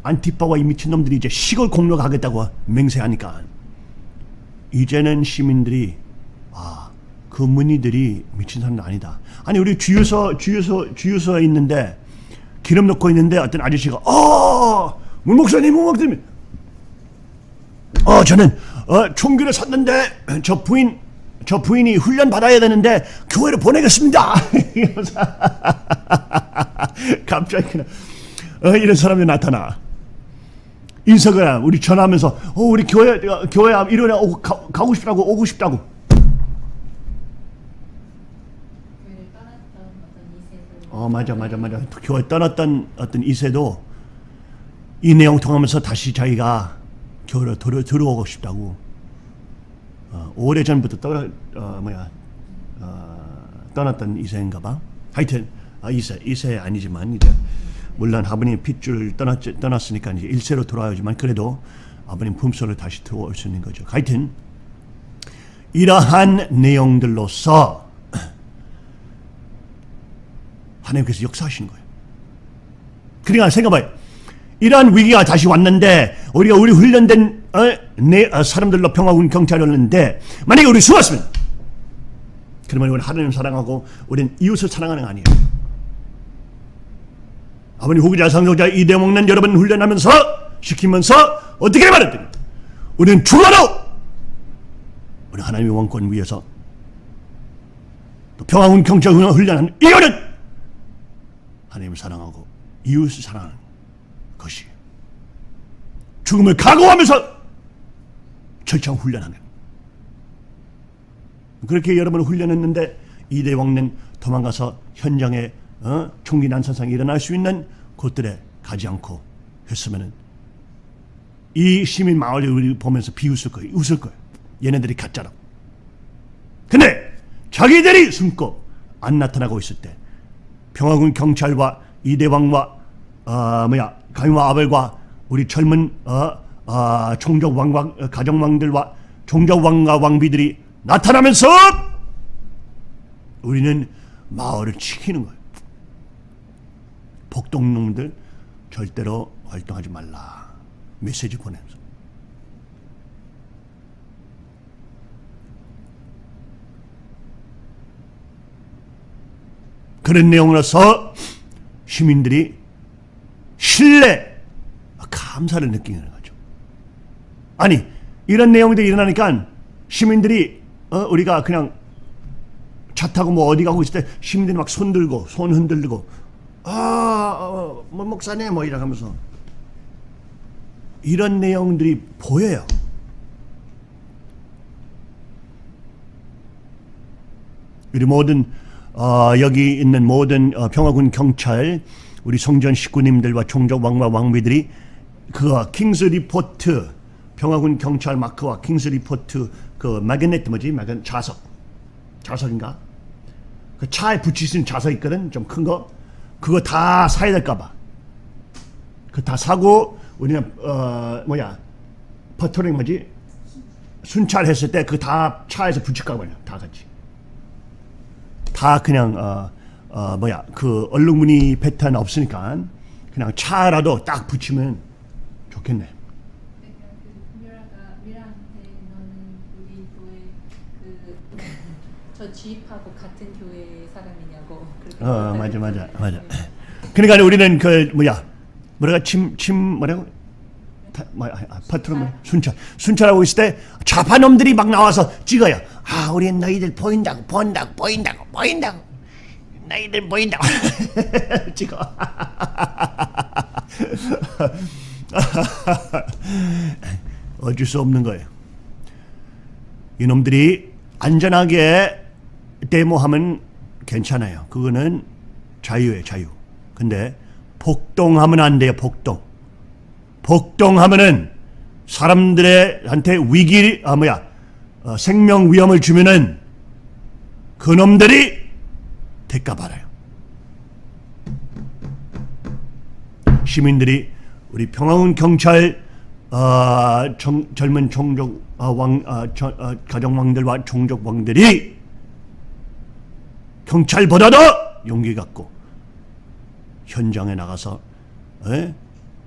안티파와 이 미친놈들이 이제 시골 공로 가겠다고 맹세하니까 이제는 시민들이 아, 그 문의들이 미친 사람도 아니다. 아니 우리 주유소 주유소 주유소에 있는데 기름 넣고 있는데 어떤 아저씨가 어, 문 목사님, 문 목사님. 어, 저는 어, 총기를 샀는데 저 부인 저 부인이 훈련 받아야 되는데 교회로 보내겠습니다. [LAUGHS] 갑자기 그냥 어, 이런 사람이 나타나. 인석아, 우리 전화하면서 어, 우리 교회 어, 교회 일요일에 오고 가, 가고 싶다고 오고 싶다고. 교회를 떠났던 어떤 이세들 어 맞아 맞아 맞아. 교회 떠났던 어떤 이세도 이 내용 통하면서 다시 자기가 교회로 들어, 들어오고 싶다고. 어, 오래 전부터 떠 어, 뭐야 어, 떠났던 이세인가 봐. 하여튼 아, 이세 이세 아니지만 이제 물론 아버님 핏줄 떠났 떠났으니까 이제 일세로 돌아오지만 그래도 아버님 품속으로 다시 들어올 수 있는 거죠. 하여튼 이러한 내용들로서 하나님께서 역사하시는 거예요. 그러니까 생각해봐요. 이러한 위기가 다시 왔는데 우리가 우리 훈련된 어, 내 어, 사람들로 평화군 경찰이었는데 만약에 우리 숨었으면 그러면 우리는 하나님 사랑하고 우리는 이웃을 사랑하는 거 아니에요. 아버님 후기자 상속자 이대 먹는 여러분 훈련하면서 시키면서 어떻게 말했더니 우리는 죽어도 우리 하나님의 왕권 위에서 또 평화군 경찰 훈련하는 이유는 하나님을 사랑하고 이웃을 사랑하는 것이 죽음을 각오하면서 철저한 훈련하는 그렇게 여러분을 훈련했는데 이대 왕는 도망가서 현장에 어? 총기 난사상이 일어날 수 있는 곳들에 가지 않고 했으면은 이 시민 마을을 우리 보면서 비웃을 거예요. 웃을 거예요. 얘네들이 가짜라고. 근데 자기들이 숨고 안 나타나고 있을 때 평화군 경찰과 이대왕과 어, 뭐야 가임와 아벨과 우리 젊은 어, 어, 총적 왕왕 어, 가정왕들과 총적 왕과 왕비들이 나타나면서 우리는 마을을 지키는 거예요. 복동놈들 절대로 활동하지 말라 메시지 보내면서 그런 내용으로서 시민들이 신뢰, 감사를 느끼는 거죠. 아니 이런 내용들이 일어나니까 시민들이 어, 우리가 그냥 차 타고 뭐 어디 가고 있을 때 시민들이 막 손 들고 손 흔들고 아, 어, 뭐 목사님 뭐 이러면서 이런 내용들이 보여요. 우리 모든 어, 여기 있는 모든 어, 평화군 경찰 우리 성전 식구님들과 종족 왕과 왕비들이 그 킹스 리포트 평화군 경찰 마크와 킹스 리포트 그 magnet 뭐지? 마그 자석. 자석인가? 그 차에 붙일 수 있는 자석 있거든? 좀 큰 거. 그거 다 사야 될까봐. 그 다 사고 우리는 어 뭐야? 퍼터링 뭐지? 순찰했을 때 그 다 차에서 붙일까 봐요 다 같이 다 그냥 어, 어 뭐야 그 얼룩무늬 패턴 없으니까 그냥 차라도 딱 붙이면 좋겠네. 그저 지입하고 같은 교회 사람이냐고 어 맞아 맞아 그랬어요. 맞아. 그러니까 우리는 그 뭐야 뭐라가 침침 뭐라고 파, 뭐, 아, 파트로 순찰 순찰하고 있을 때 좌파 놈들이 막 나와서 찍어요. 아 우리 너희들 보인다고 보인다고 보인다고 보인다고 너희들 보인다고 [LAUGHS] 찍어. [LAUGHS] 어쩔 수 없는 거예요. 이놈들이 안전하게 데모하면 괜찮아요. 그거는 자유예요, 자유. 근데 폭동하면 안 돼요, 폭동. 폭동하면은 사람들한테 위기, 아 뭐야, 어, 생명 위험을 주면은 그놈들이 대가 받아요. 시민들이 우리 평화군 경찰 어, 정- 젊은 종족 어, 왕 어, 저- 어, 가정 왕들과 종족 왕들이 경찰보다도 용기 갖고 현장에 나가서 에?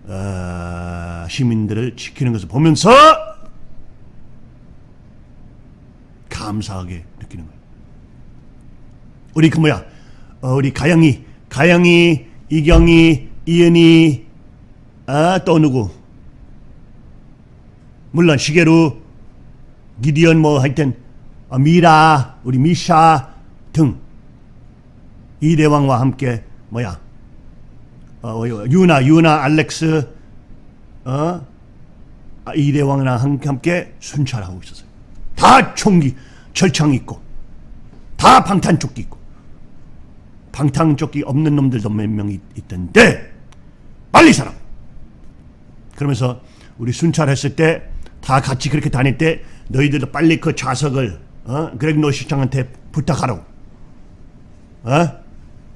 어, 시민들을 지키는 것을 보면서 감사하게 느끼는 거예요. 우리 그 뭐야? 어, 우리 가영이, 가영이, 이경이, 이은이, 아, 또 누구? 물론 시계루, 기디언 뭐 하여튼 어, 미라, 우리 미샤 등 이대왕과 함께 뭐야? 어, 유나, 유나, 알렉스, 어, 아, 이대왕이랑 함- 함께 순찰하고 있었어요. 다 총기, 철창 있고, 다 방탄조끼 있고, 방탄조끼 없는 놈들도 몇 명 있던데 빨리 사람. 그러면서 우리 순찰했을 때 다 같이 그렇게 다닐 때 너희들도 빨리 그 좌석을 어? 그렉 노시장한테 부탁하라고. 어?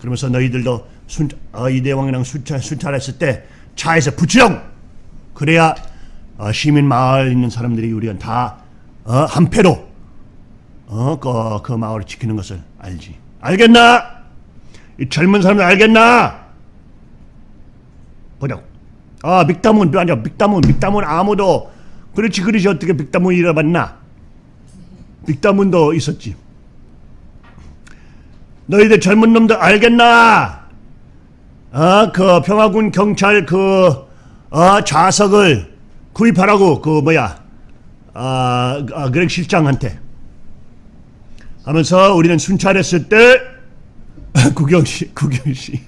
그러면서 너희들도 순, 어, 이대왕이랑 순찰, 순찰했을 때 차에서 붙이라고. 그래야 어, 시민 마을 있는 사람들이 우리가 다 어, 한패로 어, 그, 그 마을을 지키는 것을 알지. 알겠나? 이 젊은 사람들 알겠나? 보자고. 아, 믹다문, 아니야, 믹다문, 믹다문 아무도, 그렇지, 그렇지, 어떻게 믹다문 잃어봤나? 믹다문도 있었지. 너희들 젊은 놈들 알겠나? 어, 그 평화군 경찰 그, 어, 좌석을 구입하라고, 그, 뭐야, 아, 아 그렉 실장한테. 하면서 우리는 순찰했을 때, 구경씨, 구경씨,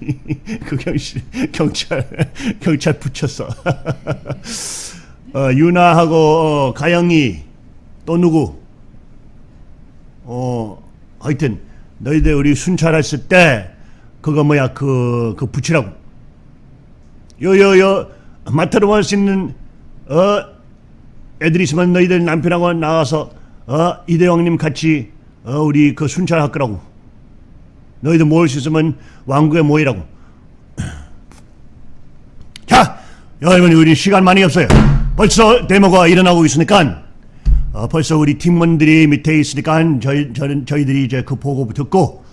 구경씨, 경찰, 경찰 붙였어. [LAUGHS] 어, 유나하고 어, 가영이 또 누구? 어, 하여튼 너희들 우리 순찰했을 때 그거 뭐야 그, 그 붙이라고. 요요요 마트로 갈 수 있는 어 애들이 있으면 너희들 남편하고 나와서 어 이대왕님 같이 어 우리 그 순찰할 거라고. 너희들 모일 수 있으면 왕국에 모이라고. [CLEARS THROAT] 자, 여러분 우리 시간 많이 없어요. 벌써 데모가 일어나고 있으니까 어, 벌써 우리 팀원들이 밑에 있으니까 저희 저는 저희들이 이제 그 보고 듣고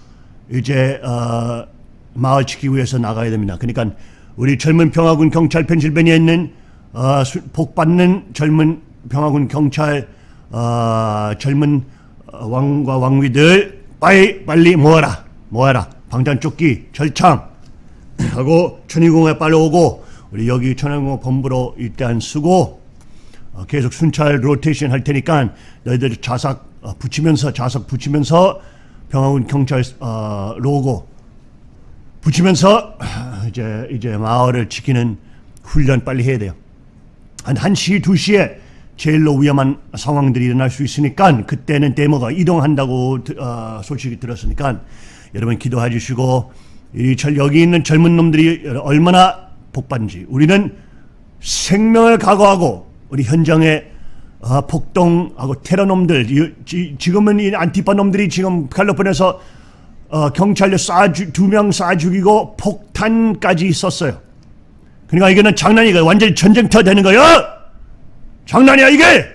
이제 어, 마을 지키기 위해서 나가야 됩니다. 그러니까 우리 젊은 평화군 경찰 펜실베니아에 있는 어, 수- 복 받는 젊은 평화군 경찰 어, 젊은 어, 왕과 왕비들 빨리 빨리 모아라. 모아라. 방탄조끼 절창. [CLEARS THROAT] 하고 천일공에 빨리 오고 우리 여기 천일공 본부로 일단 쓰고 어, 계속 순찰 로테이션 할 테니까 너희들 자석 어, 붙이면서 자석 붙이면서 평화군 경찰 어, 로고 붙이면서 아, 이제 이제 마을을 지키는 훈련 빨리 해야 돼요. 한 1시, 2시에 제일로 위험한 상황들이 일어날 수 있으니까 그때는 데모가 이동한다고 드- 어, 소식이 들었으니까 여러분 기도해 주시고 이 절- 여기 있는 젊은 놈들이 얼마나 복받는지 우리는 생명을 각오하고 우리 현장에 어, 폭동하고 테러 놈들 이- 지- 지금은 이 안티파 놈들이 지금 칼리포니아에서 어, 경찰로 쏴두명 쏴 죽이고 폭탄까지 썼어요. 그러니까 이거는 장난이가 완전히 전쟁터 되는 거야. 장난이야 이게.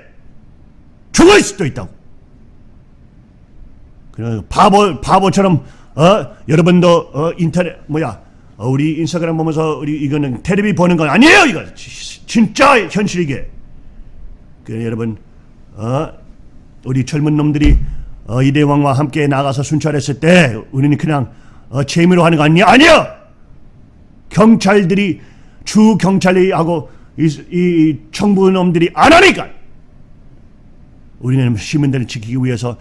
죽을 수도 있다고. 그래 바보 바보처럼 어 여러분도 어 인터넷 뭐야 어, 우리 인스타그램 보면서 우리 이거는 텔레비 보는 건 아니에요 이거 지- 진짜 현실 이게. 그래 여러분 어 우리 젊은 놈들이 어, 이대 왕과 함께 나가서 순찰했을 때 우리는 그냥 어, 재미로 하는 거 아니야? 아니야. 경찰들이 주 경찰이 하고 이, 이 청부 놈들이 안 하니까 우리는 시민들을 지키기 위해서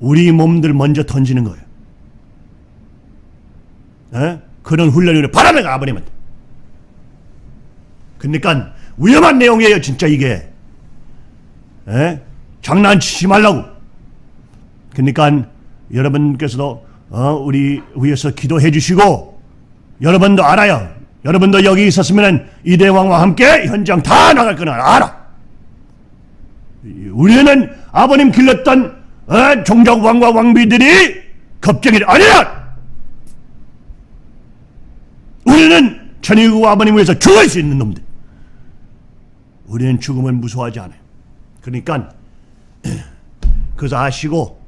우리 몸들 먼저 던지는 거예요. 에? 그런 훈련을 바라는 거 아버님한테. 그러니까 위험한 내용이에요, 진짜 이게. 에? 장난치지 말라고. 그러니까 여러분께서도 어, 우리 위해서 기도해 주시고 여러분도 알아요. 여러분도 여기 있었으면 이대왕과 함께 현장 다 나갈 거는 알아. 우리는 아버님 길렀던 어, 종족 왕과 왕비들이 겁쟁이 아니야. 우리는 천일구 아버님 위해서 죽을 수 있는 놈들. 우리는 죽음을 무서워하지 않아요. 그러니까 [CLEARS THROAT] 그래서 아시고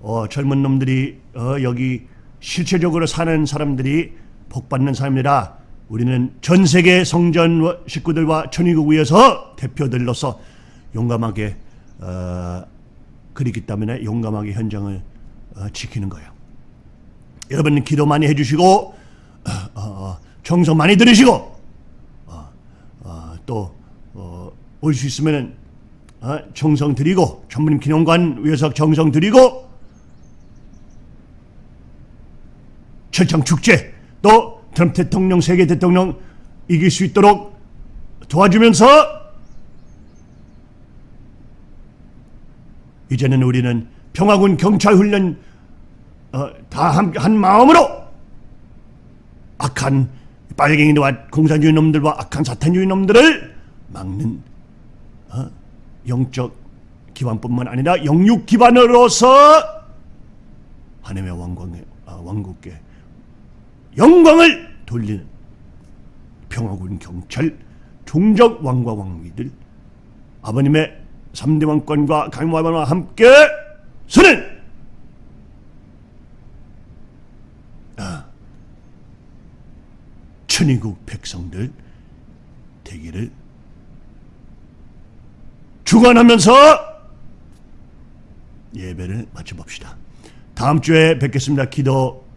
어, 젊은 놈들이 어, 여기 실체적으로 사는 사람들이 복받는 사람이라 우리는 전 세계 성전 식구들과 천의국 위해서 대표들로서 용감하게 어, 그리기 때문에 용감하게 현장을 어, 지키는 거예요. 여러분 기도 많이 해주시고 어, 어, 정성 많이 들으시고 어, 또올 수 있으면은 어, 정성 드리고 전문님 기념관 위해서 정성 드리고 철창 축제. 또 트럼프 대통령 세계 대통령 이길 수 있도록 도와주면서 이제는 우리는 평화군 경찰 훈련 어, 다한 한 마음으로 악한 빨갱이와 공산주의 놈들과 악한 사탄주의 놈들을 막는 어, 영적 기반뿐만 아니라 영육 기반으로서 하나님의 왕광의 아, 왕국께 영광을 돌리는 평화군 경찰 종적 왕과 왕비들 아버님의 3대 왕권과 강화반과 함께 서는 아, 천의국 백성들 되기를 주관하면서 예배를 마쳐봅시다. 다음 주에 뵙겠습니다. 기도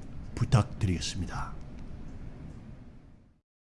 부탁드리겠습니다.